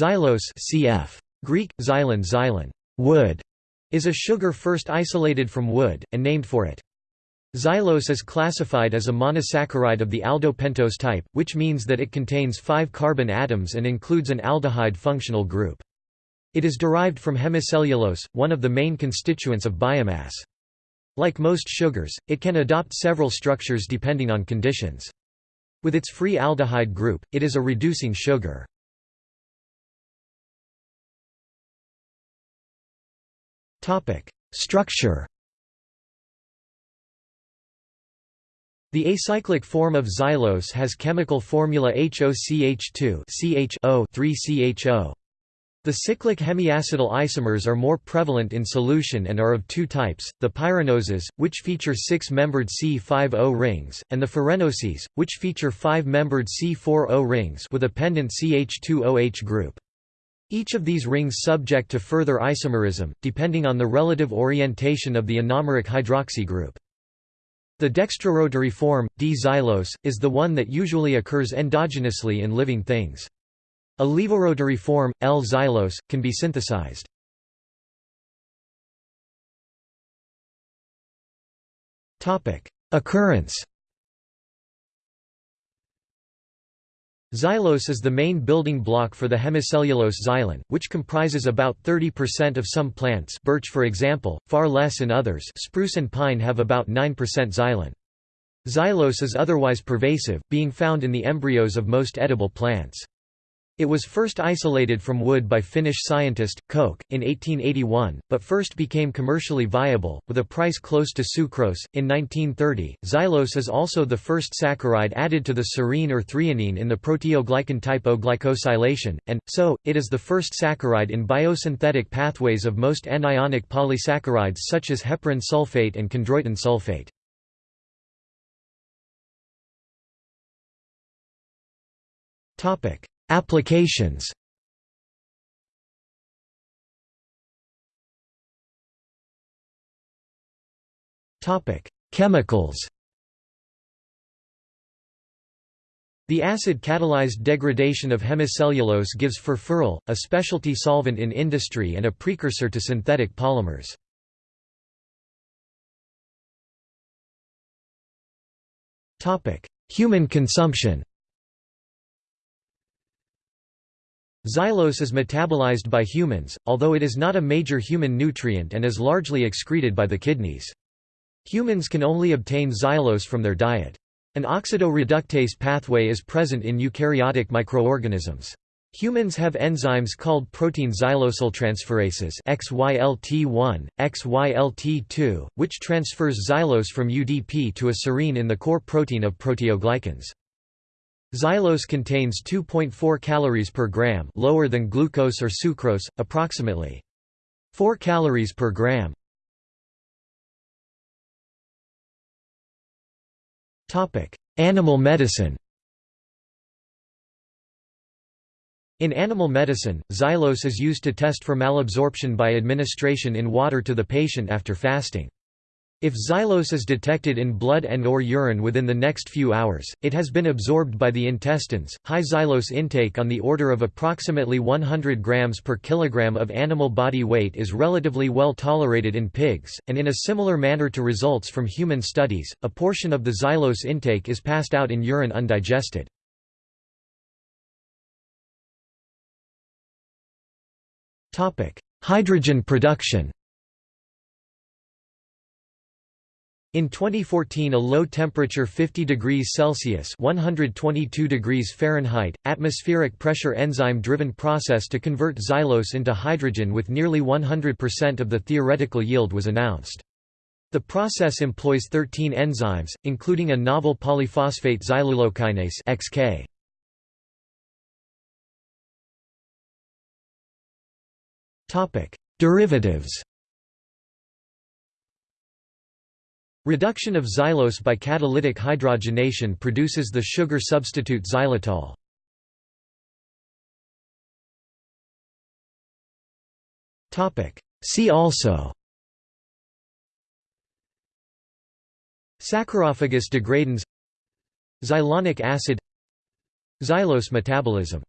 Xylose cf. Greek, xylon xylon wood", is a sugar first isolated from wood, and named for it. Xylose is classified as a monosaccharide of the aldopentose type, which means that it contains five carbon atoms and includes an aldehyde functional group. It is derived from hemicellulose, one of the main constituents of biomass. Like most sugars, it can adopt several structures depending on conditions. With its free aldehyde group, it is a reducing sugar. Structure The acyclic form of xylose has chemical formula HOCH2 CHO 3CHO. The cyclic hemiacetal isomers are more prevalent in solution and are of two types, the pyranoses, which feature six-membered C5O rings, and the furanoses, which feature five-membered C4O rings with a pendant CH2OH group. Each of these rings subject to further isomerism, depending on the relative orientation of the anomeric hydroxy group. The dextrorotary form, D-xylose, is the one that usually occurs endogenously in living things. A levorotary form, L-xylose, can be synthesized. Occurrence Xylose is the main building block for the hemicellulose xylan, which comprises about 30% of some plants birch for example, far less in others spruce and pine have about 9% xylan. Xylose is otherwise pervasive, being found in the embryos of most edible plants. It was first isolated from wood by Finnish scientist, Koch, in 1881, but first became commercially viable, with a price close to sucrose, in 1930. Xylose is also the first saccharide added to the serine or threonine in the proteoglycan type O glycosylation, and, so, it is the first saccharide in biosynthetic pathways of most anionic polysaccharides such as heparan sulfate and chondroitin sulfate. Topic Applications. Chemicals. The acid-catalyzed degradation of hemicellulose gives furfural, a specialty solvent in industry and a precursor to synthetic polymers. Human consumption Xylose is metabolized by humans, although it is not a major human nutrient and is largely excreted by the kidneys. Humans can only obtain xylose from their diet. An oxidoreductase pathway is present in eukaryotic microorganisms. Humans have enzymes called protein xylosyltransferases XYLT1, XYLT2, which transfers xylose from UDP to a serine in the core protein of proteoglycans. Xylose contains 2.4 calories per gram, lower than glucose or sucrose, approximately 4 calories per gram. Animal medicine. In animal medicine, xylose is used to test for malabsorption by administration in water to the patient after fasting. If xylose is detected in blood and or urine within the next few hours, it has been absorbed by the intestines. High xylose intake on the order of approximately 100 grams per kilogram of animal body weight is relatively well tolerated in pigs, and in a similar manner to results from human studies, a portion of the xylose intake is passed out in urine undigested. Hydrogen production In 2014 a low-temperature 50 degrees Celsius 122 degrees Fahrenheit, atmospheric pressure enzyme-driven process to convert xylose into hydrogen with nearly 100% of the theoretical yield was announced. The process employs 13 enzymes, including a novel polyphosphate xylulokinase XK. Derivatives Reduction of xylose by catalytic hydrogenation produces the sugar substitute xylitol. See also Saccharophagus degradans Xylonic acid Xylose metabolism